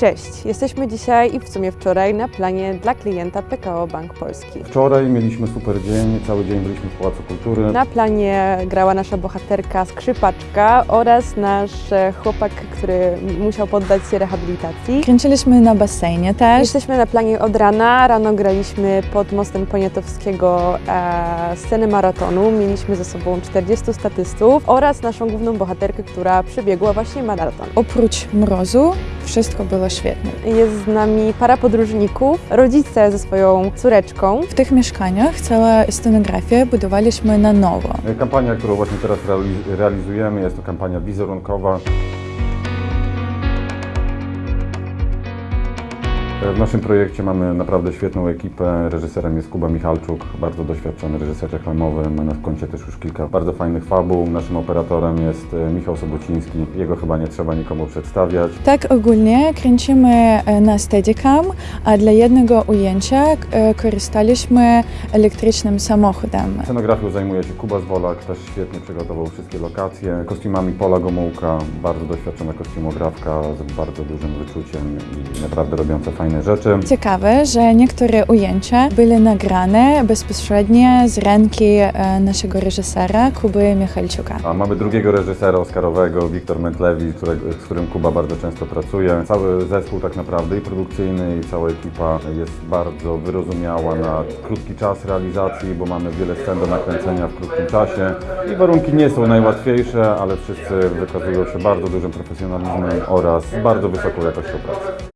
Cześć, jesteśmy dzisiaj i w sumie wczoraj na planie dla klienta PKO Bank Polski. Wczoraj mieliśmy super dzień, cały dzień byliśmy w Pałacu Kultury. Na planie grała nasza bohaterka skrzypaczka oraz nasz chłopak, który musiał poddać się rehabilitacji. Kręciliśmy na basenie też. Jesteśmy na planie od rana. Rano graliśmy pod mostem Poniatowskiego e, scenę maratonu. Mieliśmy ze sobą 40 statystów oraz naszą główną bohaterkę, która przebiegła właśnie maraton. Oprócz mrozu wszystko było świetnie. Jest z nami para podróżników, rodzice ze swoją córeczką. W tych mieszkaniach całą scenografię budowaliśmy na nowo. Kampania, którą właśnie teraz reali- realizujemy, jest to kampania wizerunkowa. W naszym projekcie mamy naprawdę świetną ekipę. Reżyserem jest Kuba Michalczuk, bardzo doświadczony reżyser reklamowy. Ma na koncie też już kilka bardzo fajnych fabuł. Naszym operatorem jest e, Michał Sobociński. Jego chyba nie trzeba nikomu przedstawiać. Tak ogólnie kręcimy e, na Steadicam, a dla jednego ujęcia e, korzystaliśmy elektrycznym samochodem. Scenografią zajmuje się Kuba Zwolak, też świetnie przygotował wszystkie lokacje. Kostiumami Pola Gomułka, bardzo doświadczona kostiumografka z bardzo dużym wyczuciem i naprawdę robiąca fajne rzeczy. Ciekawe, że niektóre ujęcia były nagrane bezpośrednio z ręki e, naszego reżysera Kuby Michalczuka. A mamy drugiego reżysera oscarowego, Wiktor którego, z którym Kuba bardzo często pracuje. Cały zespół tak naprawdę i produkcyjny i cała ekipa jest bardzo wyrozumiała na krótki czas realizacji, bo mamy wiele scen do nakręcenia w krótkim czasie i warunki nie są najłatwiejsze, ale wszyscy wykazują się bardzo dużym profesjonalizmem oraz bardzo wysoką jakością pracy.